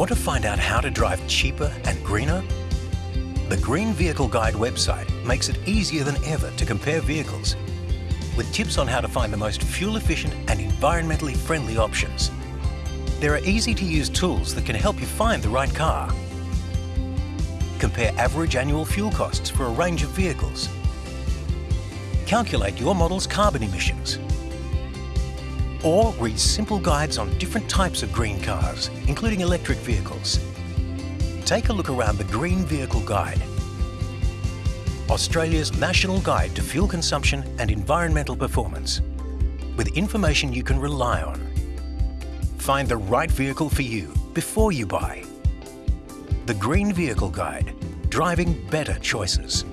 Want to find out how to drive cheaper and greener? The Green Vehicle Guide website makes it easier than ever to compare vehicles with tips on how to find the most fuel-efficient and environmentally friendly options. There are easy-to-use tools that can help you find the right car. Compare average annual fuel costs for a range of vehicles. Calculate your model's carbon emissions. Or read simple guides on different types of green cars, including electric vehicles. Take a look around the Green Vehicle Guide Australia's national guide to fuel consumption and environmental performance, with information you can rely on. Find the right vehicle for you before you buy. The Green Vehicle Guide, driving better choices.